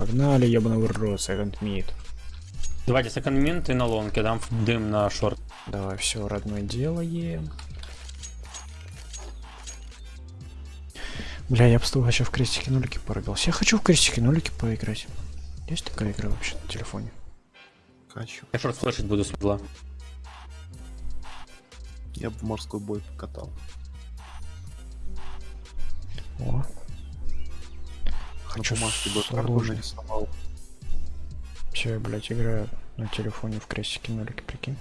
Погнали, ебаный в рот, секонд мид. Давайте секонд и на лонг, я дам дым на шорт. Давай, все, родное делаем. Бля, я бы с тобой вообще в крестики нулики порыгался. Я хочу в крестики нулики поиграть. Есть такая игра вообще на телефоне? Хочу. Я шорт слышать буду с. Я бы морской бой покатал. О, Хочу Хочу бумажке бы карту сложно. нарисовал. все, я, блядь, играю на телефоне в крестики нулики, прикинь.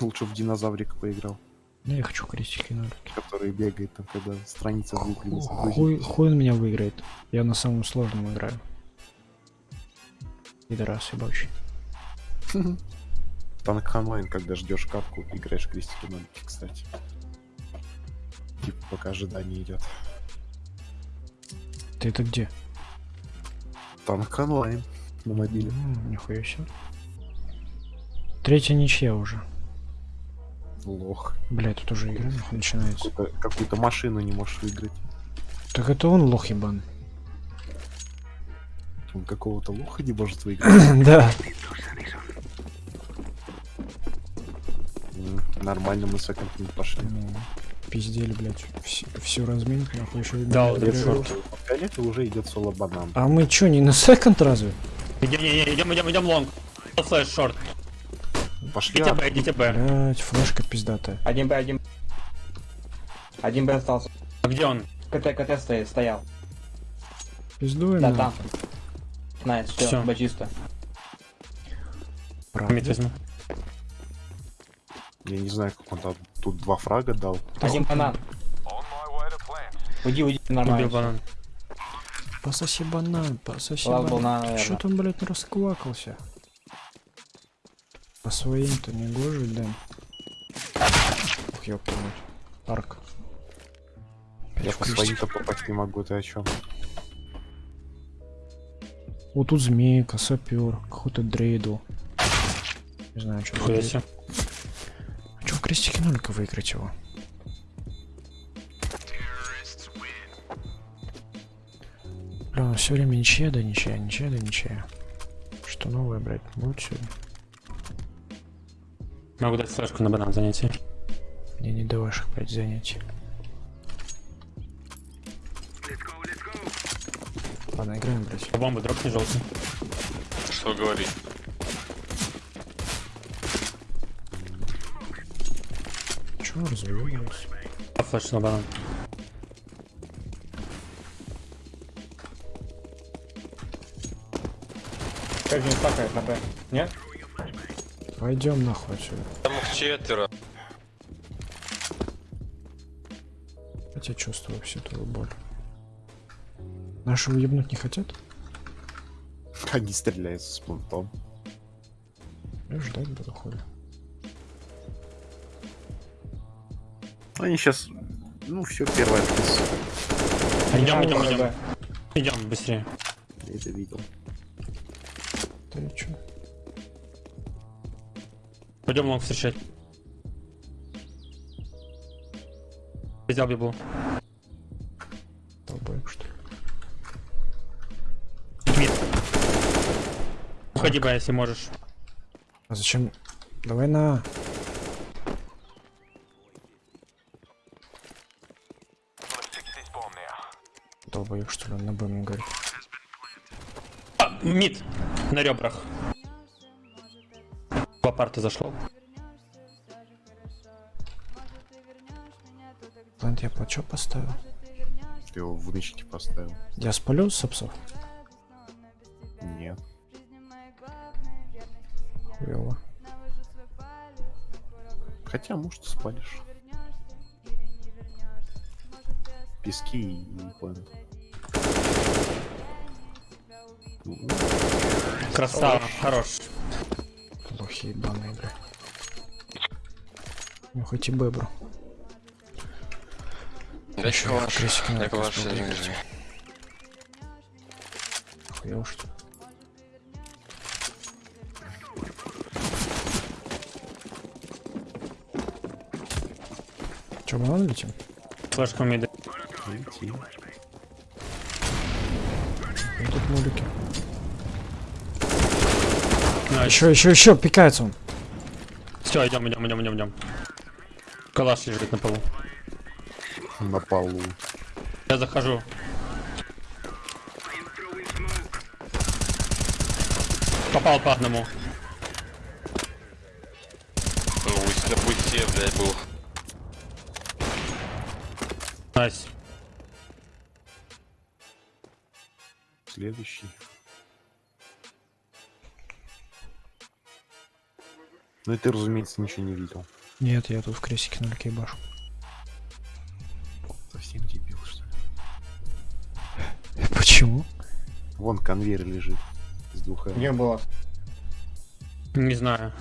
Лучше в динозаврика поиграл, Ну, я хочу крестики нулики. который бегает там, когда страница выглядит. Хуй, хуй он меня выиграет. Я на самом сложном играю. Пидорас ебучий. Танк онлайн, когда ждешь катку, играешь крестики нолики, кстати. Типа пока ожидание идет. Ты это где? Танк онлайн на мобиле. М, Нихуя себе. Третья ничья уже. Лох. Бля, тут уже игра нахуй начинается. Какую-то какую-то машину не можешь выиграть. Так это он лох ебан. Он какого-то лоха не может выиграть. Да. Нормально мы не пошли. Ну, Пиздели, блядь. Всю, всю разминку нахуй еще и Да, блядь, вот это уже идет соло банан. А мы чё, не на second разве? Идем, идем, идем, идем long. Flash short. Пошли. Идите а, Б, идите Б. Блять, флешка пиздатая. Один Б, один. Один Б остался. А где он? КТ, КТ стоит, стоял. Пиздуем. Да, там. Nice, все, Всё. Б чисто. Правда. Я не знаю, как он там тут два фрага дал. Один банан. Уйди, уйди, нормально. банан. Пососи банан, пососи Лав банан. Чё там, блядь, расквакался? По своим-то не гоже, да? Ух, ёпта мать. Арк. Я по своим-то попасть не могу, ты о чем? Вот тут змейка, сапер, какой-то дрейдл. Не знаю, что крестике нолика выиграть его? Бля, ну все время ничья, да ничья, ничья, да ничья. Что новое, блядь, будет сегодня? Могу дать флешку на банан занятие. Мне не до ваших, блядь, занятий. Ладно, играем, блядь. Бомбы дропни желтый. Что говорить? Чё развиваемся? А флеш на банан. Как не стакает на Б? Нет? Пойдем нахуй отсюда. Там их четверо. Хотя чувствую всю твою боль. Наши уебнуть не хотят? Они стреляются с понтом. Я ждать буду хули. Они сейчас, ну все, первое. Идем, идем, идем. Б. Идем быстрее. Я это видел. Ты чё? Пойдем лонг встречать. Взял бибу. Долбоеб, что ли? Мид. Уходи, Б, если можешь. А зачем? Давай на. Долбоеб, что ли, он на Б мне говорит. А, мид. На ребрах. По парты зашло. Плант я чё поставил? Ты его в мечте поставил. Я спалю сапсов? Нет. Хуёво. Хотя, может, спалишь. Пески и планет. Красава, хорош. Плохие ебаные, бля. Ну хоть и бебру. Да что ваш? крестики надо Як ваш просто день выиграть. жизни? Что ли? Чё, банан летим? Флешка мида. Лети. Вот тут мулики. Nice. Еще, еще, еще, пикается он. Все, идем, идем, идем, идем, идем. Калаш лежит на полу. На полу. Я захожу. Попал по одному. Ну, пусть пути, блядь, был. Ну и ты, разумеется, ничего не видел. Нет, я тут в кресике на люке башу. Совсем дебил, что ли? Почему? Вон конвейер лежит. С двух М. Где было? Не знаю.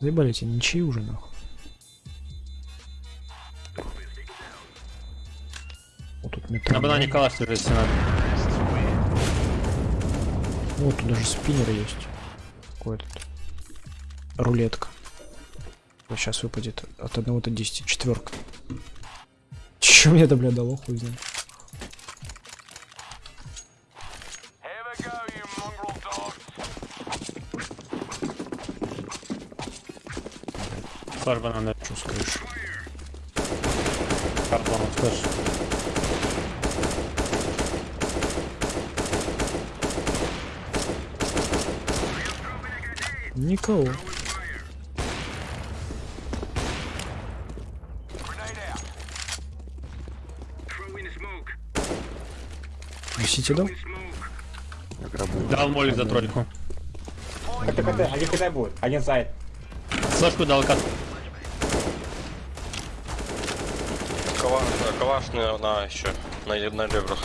Заебали эти ничьи уже нахуй. Вот тут метро. На банане калаш лежит, надо. Вот тут даже спиннер есть. Какой этот? Рулетка. Вот сейчас выпадет от 1 до 10. Четверка. Че мне это, бля, дало, хуй знает. Флаш бананы. Что скажешь? Картон, флеш. Никого. Несите грабую. Дал молик за тройку. КТ, КТ, один КТ будет, один сайт. Флешку дал кат. Кала... э, Калаш на, на еще. На, на ребрах.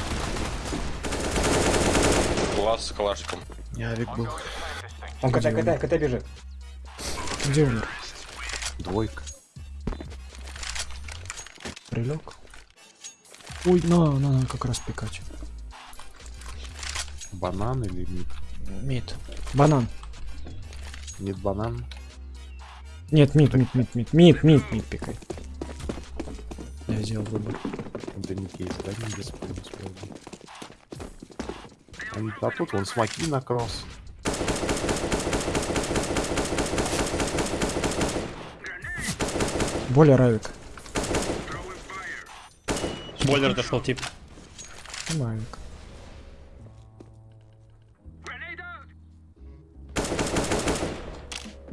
Глаз с калашиком. Я авик был. Он КТ, КТ, КТ бежит. Где умер? Двойка. Прилег? Ой, на, на, надо как раз пикать. Банан или мид? Мид. Банан. Нет банан. Нет, мид, мид, мид, мид, мид, мид, мид пикай. Я сделал выбор. Да не кейс, да не успел. Они- А тут вон смоки на кросс. Более равик. Бойлер дошел тип. Мавик.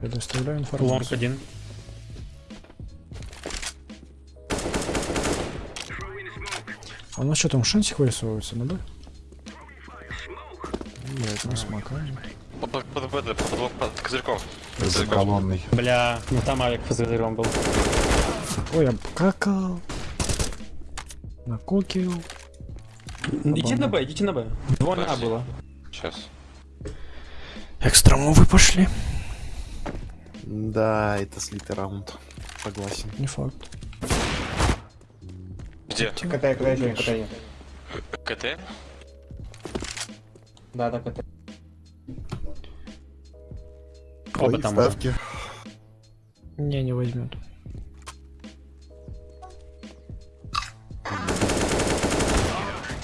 Предоставляю Лонг информацию. один. А у нас что там шансик вырисовывается, ну да? Нет, не смакаем. Под, под, под, под, под, под козырьком. За колонной. Бля, ну там авик с газыром был. Ой, я какал. Накокил. Идите на Б, идите на Б. Двое на А было. Сейчас. Экстрамовы пошли. Да, это слитый раунд. Согласен. Не факт. Где? КТ, КТ, КТ. КТ? Да, да, КТ. Оба там ставки. Не, не возьмет.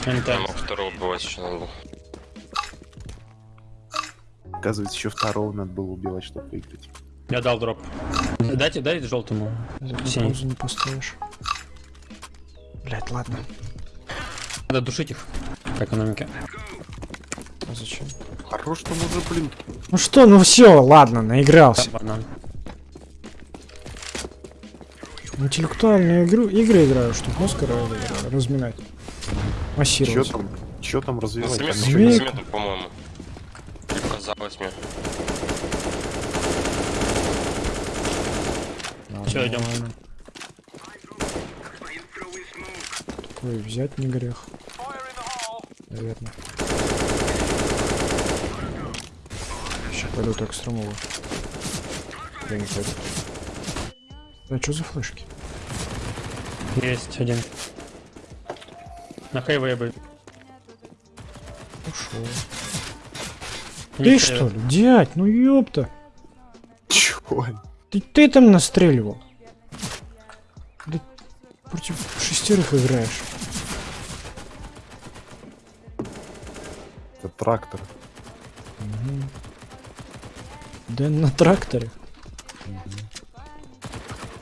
НТ. Я мог второго убивать еще надо было. Оказывается, еще второго надо было убивать, чтобы выиграть. Я дал дроп. Дайте, дайте желтому. Паузу не поставишь. Блять, ладно. Надо душить их. По экономике. А зачем? Хорош там уже, блин. Ну что, ну все, ладно, наигрался. Банан. Интеллектуальные игру, игры играю, чтобы мозг ра- разминать. Че Массировать. там? Че там развивать? На не- замету, по-моему. Показалось мне. Идём. Нормально. Такой взять не грех. Наверное. Сейчас пойду так стромово. Я не пойду. А что за флешки? Есть один. На хайвее бы. Ушел. Не Ты хайве. что ли, дядь, ну ёпта. Чё? Ты, ты там настреливал. Да против шестерых играешь. Это трактор. Да на тракторе.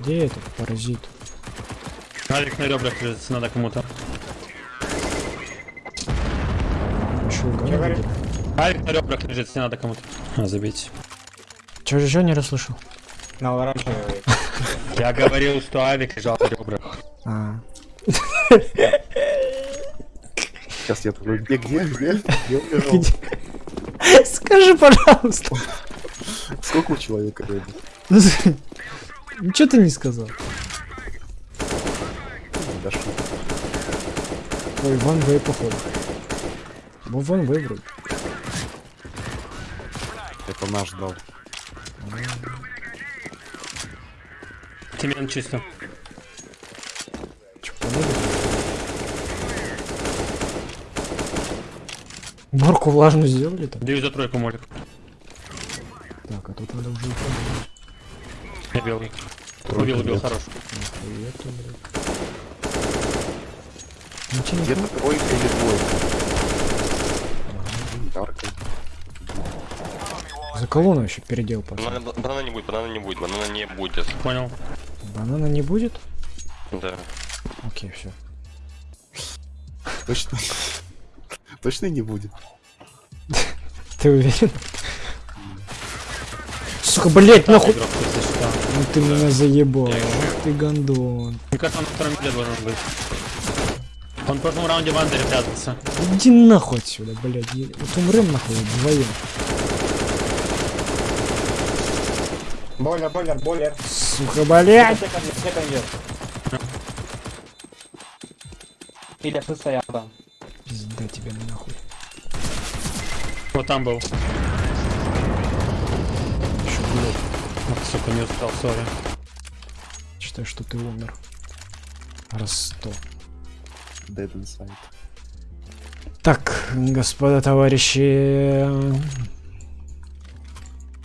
Где этот паразит? Авик на ребрах лежит, надо кому-то. Еще Чё угадали? говоришь? Авик на ребрах лежит, если надо кому-то. А, забить. Чё же еще не расслышал? На оранжевый. Я говорил, что Авик лежал на ребрах. А, Сейчас я такой, где, где, где? Где? Скажи, пожалуйста. Сколько у человека рыбы? Ничего ты не сказал. Ой, Ван Вэй, походу. Ну, Ван Вэй вроде. Это наш дал. Тимен чисто. Помогут? Морку влажную сделали там? Даю за тройку молик. Так, а тут надо уже уходить. Я белый. Убил, убил, хорош. Блядь. Ничего Где-то тройка или двойка. За колонну еще передел пошел. Банана, банана не будет, банана не будет, банана не будет. Понял. Банана не будет? Да. Окей, все. Точно. Точно не будет. Ты уверен? Сука, блять, нахуй! Ну ты меня заебал. Ты гандон. Мне кажется, он на втором медле должен быть. Он в прошлом раунде в андере прятался. Иди нахуй отсюда, блядь. Вот умрем нахуй вдвоем. Бойлер, бойлер, бойлер. Сука, блядь! Все конверт. Или состоял там. Пизда тебе нахуй. Вот там был. Еще, блядь. Ах, сука, не успел, сори. Считай, что ты умер. Раз сто. Dead inside. Так, господа товарищи.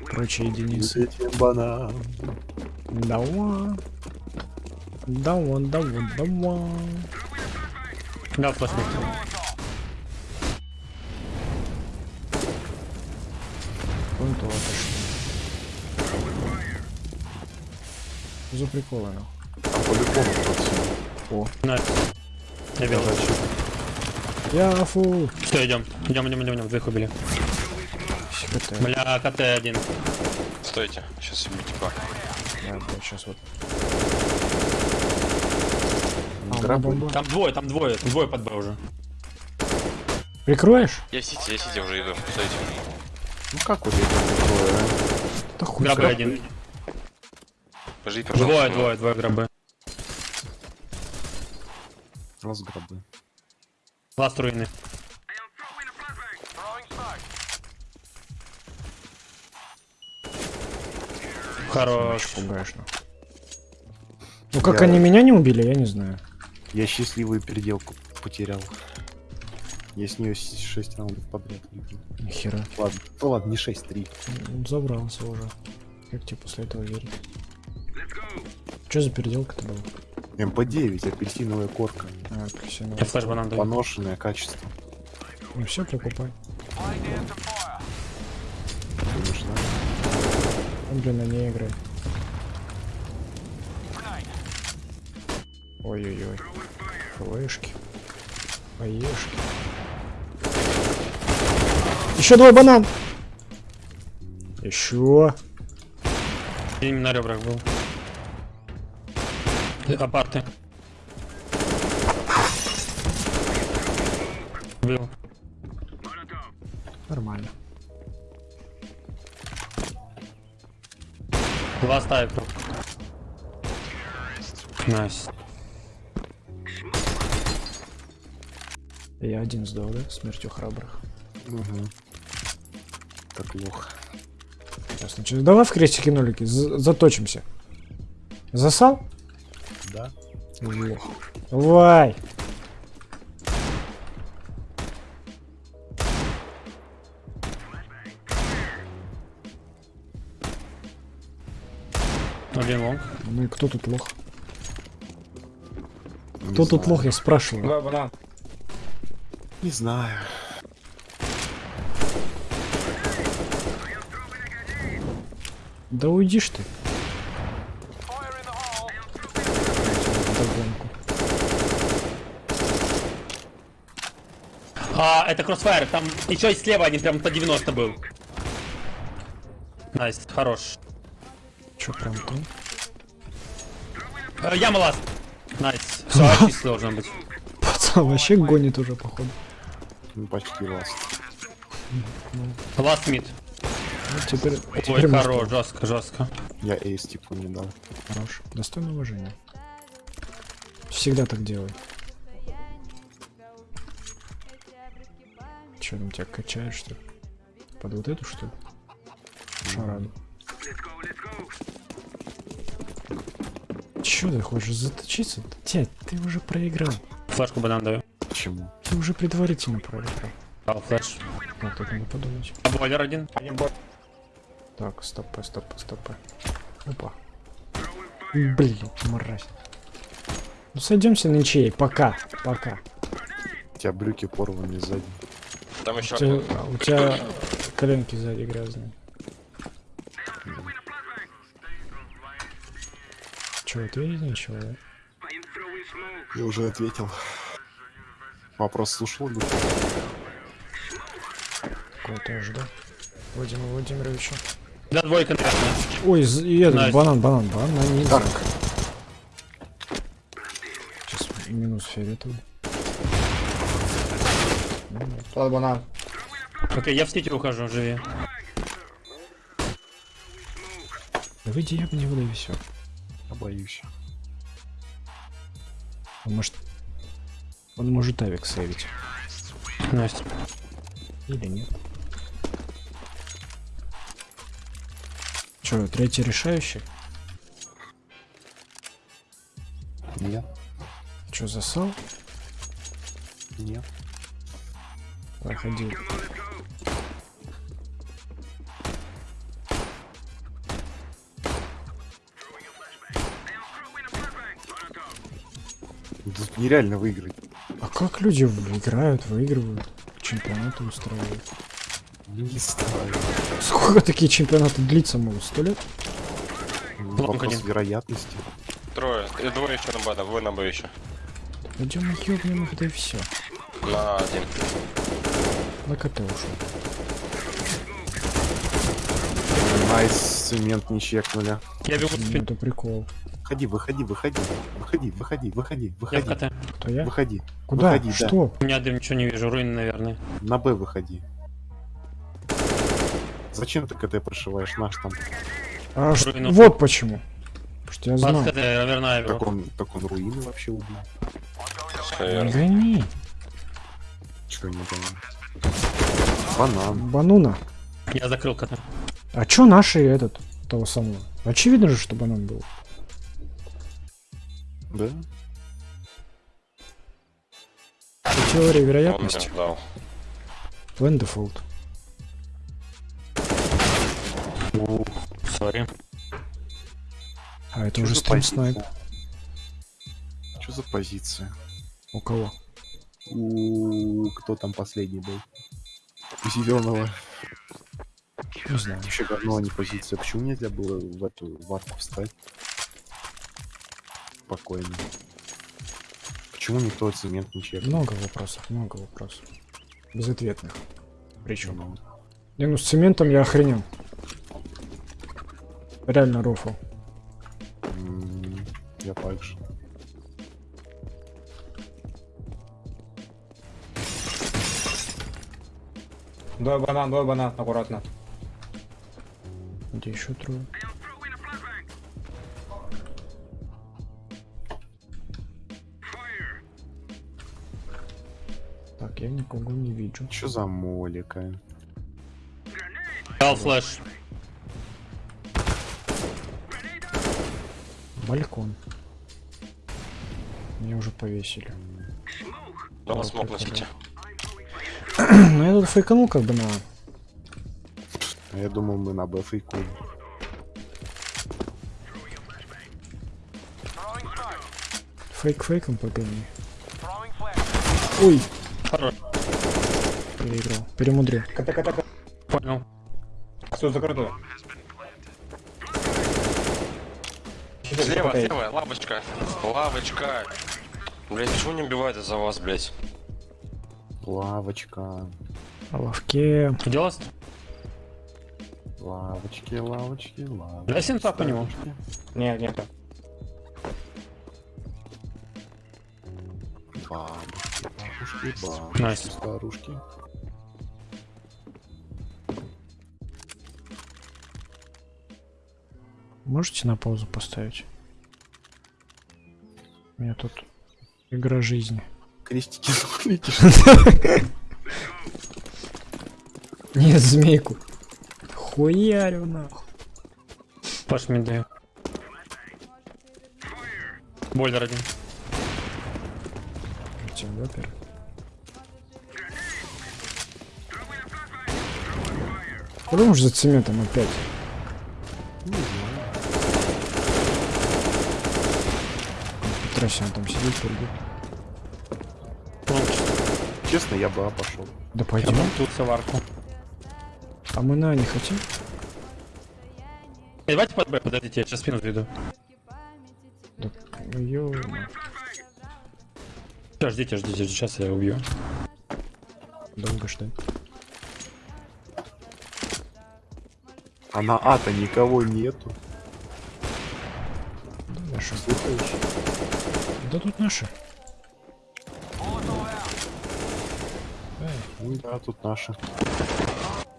Прочие единицы. Банан. Давай. Давай, давай, давай. Да, флешбэк. Вон то отошли. За приколы, нахуй. Там по-любому кто Найс. Я белый. Я фу. Что, идем? Идем, идем, идем, идем, двоих убили. Бля, КТ один. Стойте, сейчас убить типа. Да, сейчас вот. А, Грабы. Там двое, там двое, там двое под Б уже. Прикроешь? Я сити, я сити уже иду. Стойте. Ну как вот это такое, а? Да хуй. Грабы один. Подожди, пожалуйста. Двое, двое, двое грабы. Раз гробы. Ласт руины. Хорош. Пугаешь, нахуй. Ну как Я- они меня не убили, я не знаю. Я счастливую переделку потерял. Я с нее 6 раундов подряд выиграл. Нихера. Ладно, ну ладно, не 6, 3. Ну, Забрался уже. Как тебе после этого верить? Что за переделка-то была? МП9, апельсиновая корка. А, апельсиновая. Я flash банан даю. Поношенное качество. Ну все, прикупай. Блин, на ней играет. Ой-ой-ой. Флешки. Поешки. Еще двое банан! Еще. Я именно на ребрах был. Апарты. Был. Нормально. Два ставит круг. Nice. Я один сдал, да? Смертью храбрых. Угу. Так плохо. Ясно. Чё, давай в крестики нолики, за- заточимся. Засал? Да? Лох. Давай. Один лонг. Ну и кто тут лох? Не Кто тут знаю. лох, я спрашиваю. Два банан. Не знаю. Да уйдишь ты. А, это кроссфайр, там еще и слева один прям по 90 был. Nice, хорош. Чё прям там? Э, Яма last. Nice. Все, чисто должно быть. Пацан вообще гонит уже, походу. Ну, почти last. Last mid. Ну, теперь, Ой, теперь может, хорош, жестко, жестко. Я ace типа не дал. хорош. Достойно уважения. Всегда так делай. Че там тебя качает, что ли? Под вот эту, что ли? Шараду. Чё ты хочешь заточиться? Дядь, ты уже проиграл. Флешку банан даю. Почему? Ты уже предварительно проиграл. Дал флеш. Вот тут надо подумать. А бойлер один. Один бой. Так, стопы, стопы, стопы. Опа. Блин, мразь. Ну сойдемся на ничей. Пока. Пока. У тебя брюки порваны сзади. Там еще У тебя, а, у тебя коленки сзади грязные. Че, ответить нечего, да? Я уже ответил. Вопрос слушал ли? Какой-то жду. Владимир Владимировича. Да, двойка, наверное. Ой, и этот, Настя. банан, банан, банан, нельзя. Сейчас минус фиолетовый. Тот банан. Окей, я в сети ухожу, живи. Да выйди, я бы не выдай все. Боюсь. Он может... Он может авик сейвить. Настя. Или нет. Че, третий решающий? Нет, Че, засал? нет. Проходи. Нереально выиграть. А как люди играют, выигрывают, чемпионаты устраивают? Не знаю. Сколько такие чемпионаты длиться могут? Сто лет? Вопрос один. вероятности. Трое. И двое еще на Б, да, вы на Б еще. Идем ёбнем их, да и все. На один. На КТ ушел. Nice, цемент не чекнули. Я бегу Ну, это прикол. Выходи, выходи, выходи. Выходи, выходи, выходи, Я в выходи. КТ. Кто я? Выходи. Куда? Выходи, да. Что? У меня дым, ничего не вижу, руины, наверное. На Б выходи. Зачем ты КТ прошиваешь наш там? А, ш- Руину. Вот почему. Потому что я знал. КТ, наверное, Так бегу. он, так он руины вообще убил. Гони. Чего не понял? Банан. Бануна. Я закрыл КТ. А чё наши этот, того самого? Очевидно же, что банан был. Да? Теория Он вероятности. Plan default. Сори. А это Чё уже стрим снайп. Что за позиция? У кого? У кто там последний был? У зеленого. Не знаю. Вообще говно, а не позиция. Почему нельзя было в эту варку встать? Спокойно. Почему никто цемент не чекнул? Много вопросов, много вопросов. Безответных. Причем. Ну, Не, ну с цементом я охренел. Реально рофл. Я также. Двое банан, двое банан. Аккуратно. Где еще трое? Никого не вижу. Что за молика? Дал флеш. Балкон. Меня уже повесили. Дал смог на сети. Ну я тут фейканул как бы на... А я думал, мы на Б фейкуем. фейк фейком погони. Ой, Хорош. Переиграл. Перемудрил. Понял. Все закрыто. Слева, слева, лавочка. Лавочка. Блять, почему не убивают из-за вас, блять? Лавочка. На лавке. Делос? Лавочки, лавочки, лавочки. Дай синта по нему. Нет, нет. Бабушки, бабушки, бабушки, Nice. старушки. Можете на паузу поставить? У меня тут игра жизни. Крестики. Нет, змейку. Хуярю нахуй. Паш мне даю. Бойлер один. Тем вапер. Куда уж за цементом опять? Петросян там сидит, прыгает. Честно, я бы А пошел. Да Я пойдем. тут соварку. А мы на не хотим? Э, Давайте под Б, подождите, я сейчас спину заведу. Да, ё Сейчас, ждите, ждите, сейчас я убью. долго ждать. А на А-то никого нету. Да. Слушаешь? Да тут наши. Ну да, тут наши.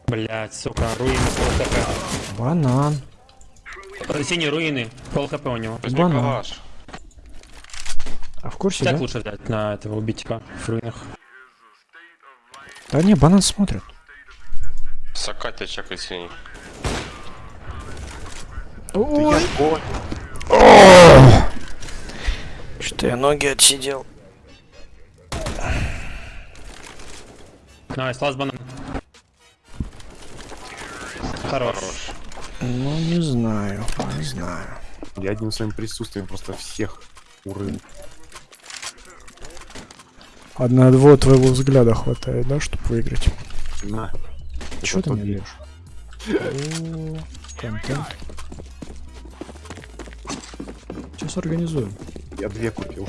Блять, сука, руины пол хп. Банан. Синие руины, пол хп у него. Банан. калаш. А в курсе, Так да? лучше взять на этого убить типа в руинах. Да не, банан смотрит. Сакатя чекай синий. Да Ой. Что я ноги отсидел. Nice, last банан. Хорош. Ну, не знаю, не знаю. Я одним своим присутствием просто всех урыл. Одного твоего взгляда хватает, да, чтобы выиграть? На. Чё ты мне контент. Сейчас организуем. Я две купил.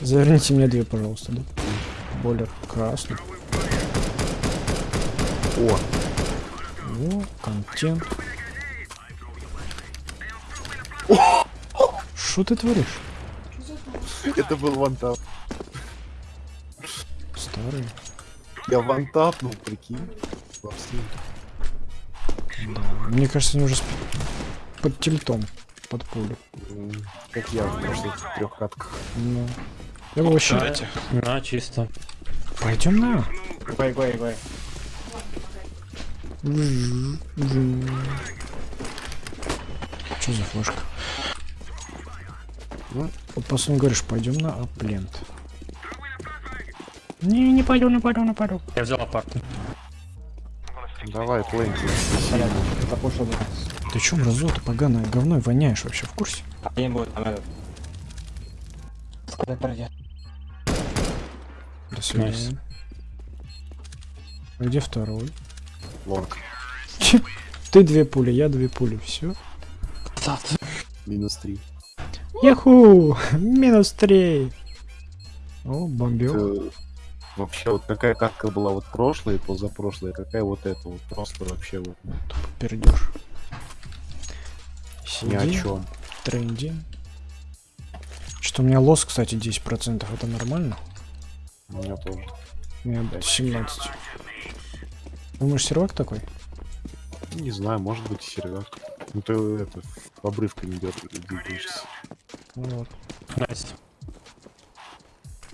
Заверните мне две, пожалуйста, да? Бойлер красный. О, О, контент. Что ты творишь? это был вантап. Старый. Я вантапнул, прикинь. Во всем. Да. Мне кажется, они уже под тильтом, под пулю. Как я в прошлых трех катках. Ну. Я бы вообще... Дайте. На, чисто. Пойдем на. Гой, гой, гой. Что за флешка? Ну. Вот после говоришь, пойдем на аплент. Не, не пойду, не пойду, не пойду. Я взял апарты. Давай, да. Ты чё, мразота поганое говно воняешь вообще в курсе? А не будет там этот. Пройдет? До свидания. А где второй? Лонг. Ты две пули, я две пули, все. Минус три. Яху! Минус три. О, бомбил. Вообще, вот какая катка была вот прошлая и позапрошлая, какая вот эта вот просто вообще вот Пердеж. ни о чем. тренди. Что у меня лос, кстати, 10%, это нормально? У меня тоже. У меня 17. Думаешь, сервак такой? Не знаю, может быть и сервак. Ну ты это, обрывками идет, двигаешься. Ну вот. Nice.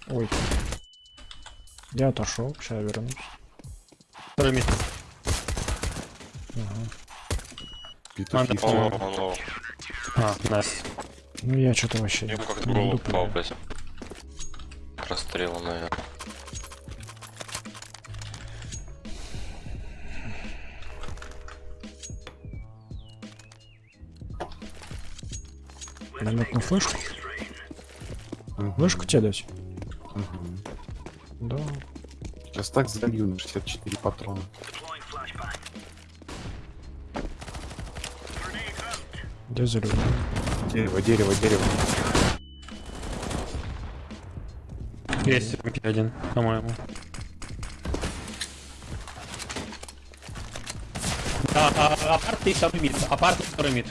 Ой. Я отошел, сейчас вернусь. Второй mid. Петухи Надо. А, nice. Ну я что-то вообще Ему как-то голову попал, блядь. Расстрела, наверное. Намет на флешку? Вышку тебе дать? Сейчас так залью на 64 патрона. Где залю? Дерево, дерево, дерево. Есть один, по-моему. А, а, апарт и второй мид. Апарт и второй мид.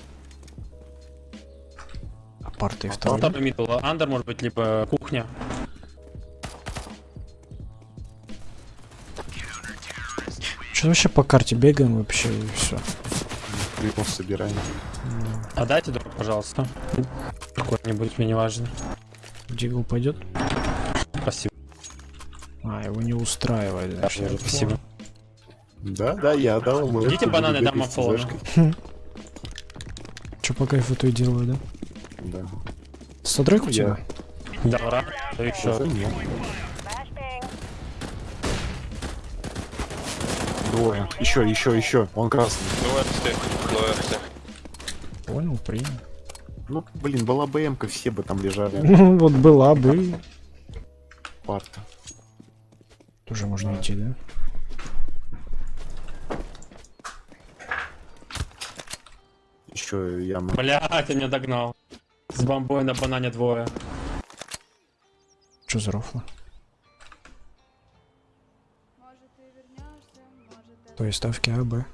Апарт и второй. Второй мид был. Андер, может быть, либо кухня. Что вообще по карте бегаем вообще и все. Прикол собираем. А дайте дроп, пожалуйста. Какой-нибудь, мне не важно. Дигл пойдет? Спасибо. А, его не устраивает, значит. я Спасибо. Да, да, я дал ему. Идите бананы, флешкой. Че по кайфу то и делаю, да? Да. Содрак у тебя? Да. Да Уже еще. Двое. Еще, еще, еще. Он красный. Понял, принял. Ну, блин, была БМ-ка, все бы там лежали. Ну, вот была бы. Парта. Тоже можно идти, да? Еще яма. Блять, ты меня догнал. С бомбой на банане двое. Че за рофла? То есть ставки А, Б.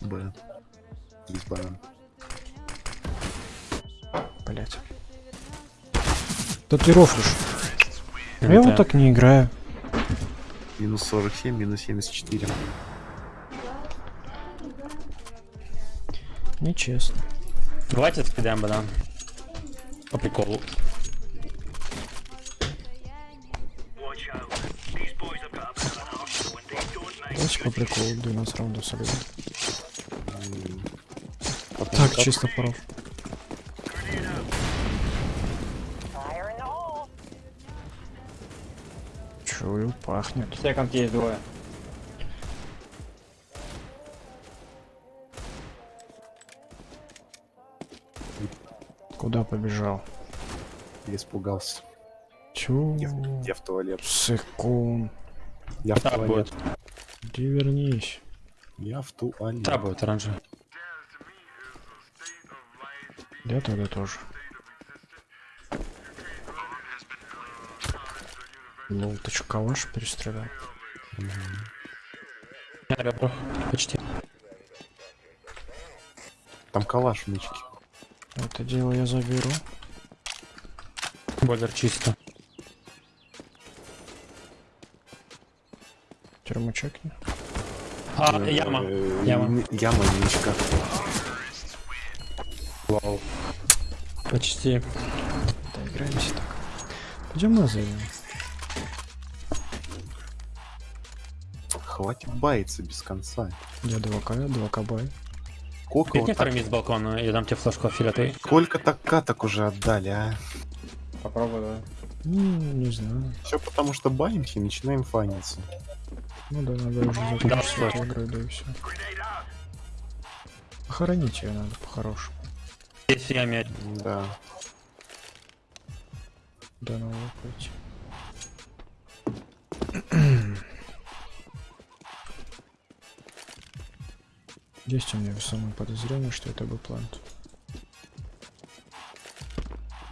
Б. Здесь банан. Блять. Да ты рофлишь. Я вот так не играю. Минус 47, минус 74. Нечестно. Давайте скидаем банан. По приколу. По приколу 12 раундов сыграем. Потом Так, чисто поров. Чую, пахнет. Секонд есть двое. Куда побежал? Я испугался. Чу. Я, в- я в туалет. Секунд. Я в туалет. Иди вернись. Я в туалет. Так будет оранжевый. Я тогда тоже. Лол, ты чё, калаш перестрелял? На ребрах. Почти. Там калаш в нычке. Это дело я заберу. Бойлер чисто. Тюрьму чекни. А, яма. Э, Яма. Яма, нычка. Вау. Почти. Да, играемся так. Пойдем на зайдем. Хватит баяться без конца. Я 2К, 2К бай. Сколько, вот так, с балкона, я дам тебе флешку фиолетовый. сколько так каток уже отдали, а? Попробуй, давай. Ну, не знаю. Все потому что баимся и начинаем фаниться. Ну да, надо уже закончить игру, да и все. Похоронить ее надо по-хорошему. Здесь я мяч. Да. Да, надо пойти. Есть у меня весомое подозрение, что это бы плант.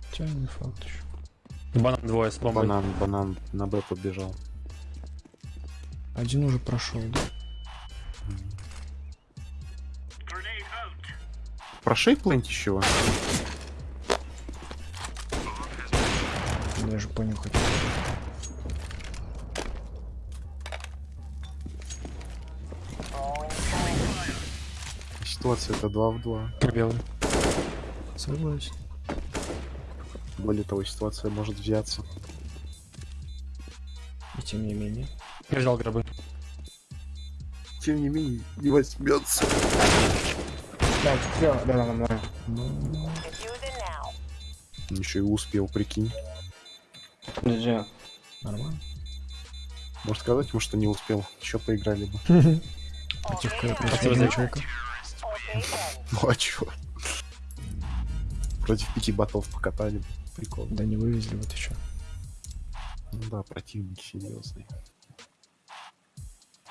Хотя не факт еще. Банан двое с бомбой. Банан, банан на Б побежал. Один уже прошел, да? Прошей плент еще. Даже понюхать. Ситуация это 2 в 2. Белый. Согласен. Более того, ситуация может взяться. И тем не менее. Я взял гробы. Тем не менее, не возьмется. Так, все, да, да, да, да. Ну, Еще и успел, прикинь. GG. нормально. Может сказать ему, что не успел. Еще поиграли бы. Спасибо Против за- человека. Ну а чё? Против пяти ботов покатали бы. прикол. Да не вывезли, вот еще. Ну да, противник серьезный.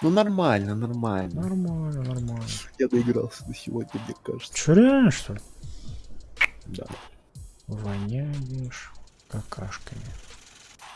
Ну нормально, нормально. Нормально, нормально. Я доигрался до сегодня, мне кажется. Че, реально, что ли? Да. Воняешь какашками.